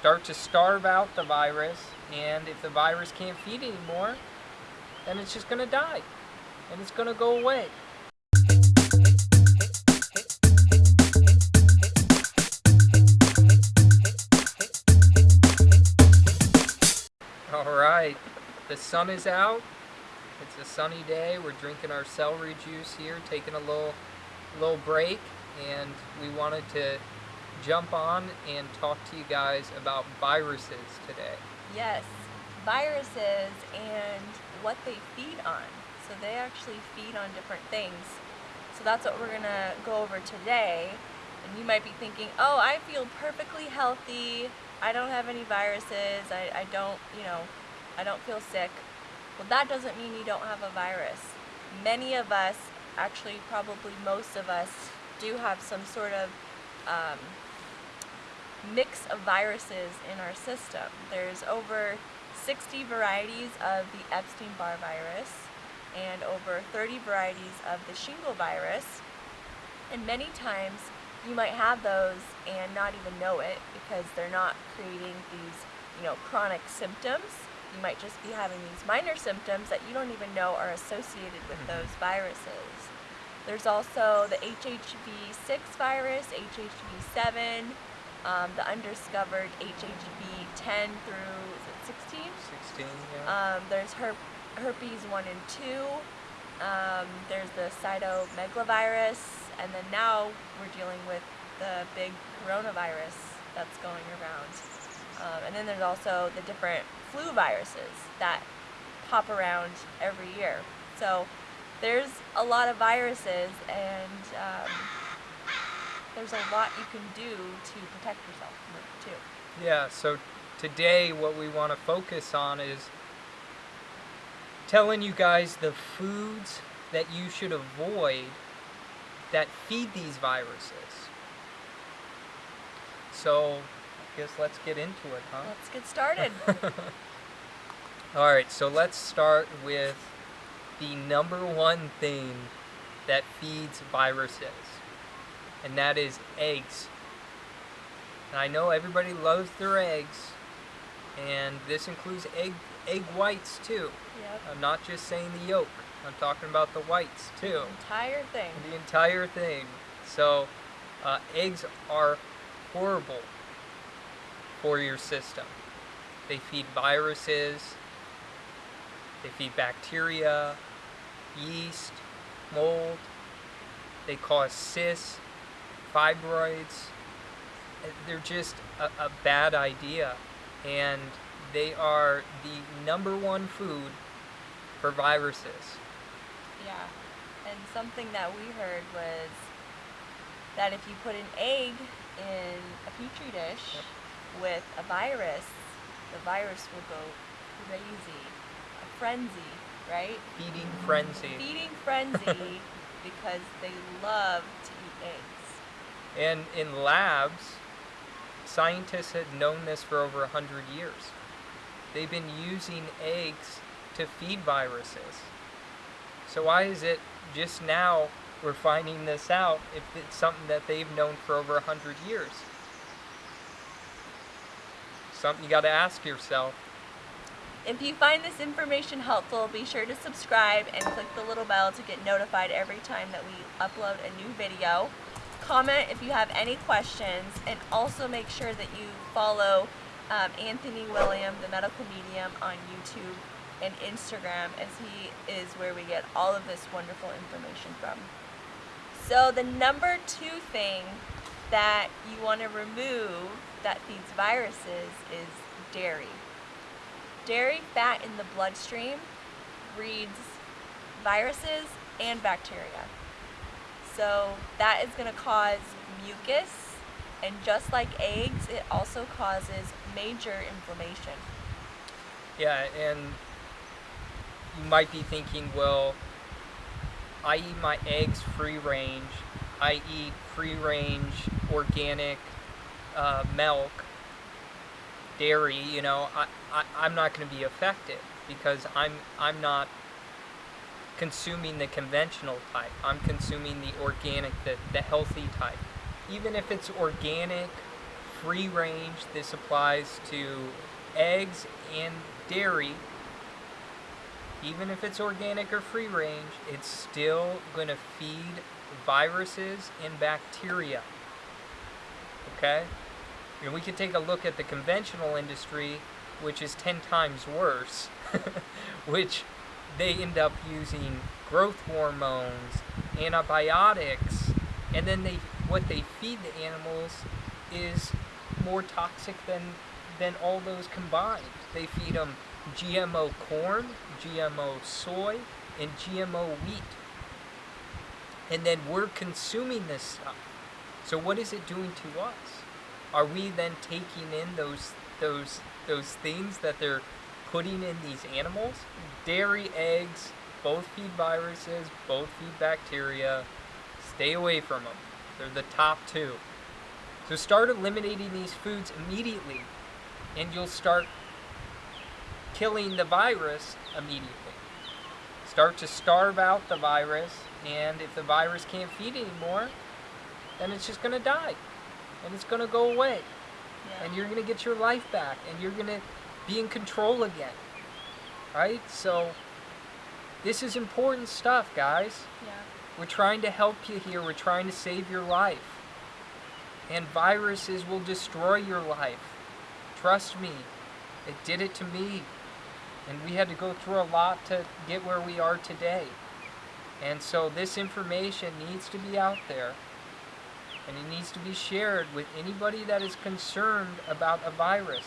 start to starve out the virus, and if the virus can't feed anymore, then it's just going to die, and it's going to go away. All right, the sun is out. It's a sunny day. We're drinking our celery juice here, taking a little little break, and we wanted to jump on and talk to you guys about viruses today. Yes, viruses and what they feed on. So they actually feed on different things. So that's what we're going to go over today. And you might be thinking, oh, I feel perfectly healthy. I don't have any viruses. I, I don't, you know, I don't feel sick. Well, that doesn't mean you don't have a virus. Many of us, actually probably most of us, do have some sort of um, mix of viruses in our system. There's over 60 varieties of the Epstein-Barr virus and over 30 varieties of the shingle virus. And many times you might have those and not even know it because they're not creating these, you know, chronic symptoms. You might just be having these minor symptoms that you don't even know are associated with mm-hmm. those viruses. There's also the HHV6 virus, HHV7, um, the undiscovered HHV 10 through 16? 16, yeah. Um, there's her herpes 1 and 2. Um, there's the cytomegalovirus, and then now we're dealing with the big coronavirus that's going around. Um, and then there's also the different flu viruses that pop around every year. So there's a lot of viruses, and um, there's a lot you can do to protect yourself from it too. Yeah, so today what we want to focus on is telling you guys the foods that you should avoid that feed these viruses. So, I guess let's get into it, huh? Let's get started. Alright, so let's start with the number one thing that feeds viruses and that is eggs. And I know everybody loves their eggs, and this includes egg egg whites too. Yep. I'm not just saying the yolk. I'm talking about the whites too. The entire thing. The entire thing. So, uh, eggs are horrible for your system. They feed viruses, they feed bacteria, yeast, mold, they cause cysts, fibroids, eh, they're just a, a bad idea. And they are the number one food for viruses. Yeah, and something that we heard was that if you put an egg in a petri dish yep. with a virus, the virus will go crazy, a frenzy, right? Feeding frenzy. Feeding frenzy because they love to eat eggs. And in labs, scientists had known this for over 100 years. They've been using eggs to feed viruses. So why is it just now we're finding this out if it's something that they've known for over 100 years? Something you got to ask yourself. If you find this information helpful, be sure to subscribe and click the little bell to get notified every time that we upload a new video comment if you have any questions, and also make sure that you follow um, Anthony William, the medical medium, on YouTube and Instagram, as he is where we get all of this wonderful information from. So the number two thing that you want to remove that feeds viruses is dairy. Dairy fat in the bloodstream breeds viruses and bacteria. So that is going to cause mucus, and just like eggs, it also causes major inflammation. Yeah, and you might be thinking, well, I eat my eggs free range. I eat free range organic uh, milk, dairy. You know, I, I I'm not going to be affected because I'm I'm not consuming the conventional type. I'm consuming the organic, the, the healthy type. Even if it's organic, free range. This applies to eggs and dairy. Even if it's organic or free range, it's still going to feed viruses and bacteria. Okay? And we could take a look at the conventional industry, which is 10 times worse, which they end up using growth hormones, antibiotics, and then they what they feed the animals is more toxic than than all those combined. They feed them GMO corn, GMO soy, and GMO wheat. And then we're consuming this stuff. So what is it doing to us? Are we then taking in those those those things that they're putting in these animals? Dairy, eggs, both feed viruses, both feed bacteria. Stay away from them. They're the top two. So start eliminating these foods immediately, and you'll start killing the virus immediately. Start to starve out the virus, and if the virus can't feed anymore, then it's just going to die, and it's going to go away, Yeah. and you're going to get your life back, and you're going to be in control again. Right? So, this is important stuff, guys. yeah. We're trying to help you here. We're trying to save your life. And viruses will destroy your life. Trust me. It did it to me. And we had to go through a lot to get where we are today. And so this information needs to be out there. And it needs to be shared with anybody that is concerned about a virus.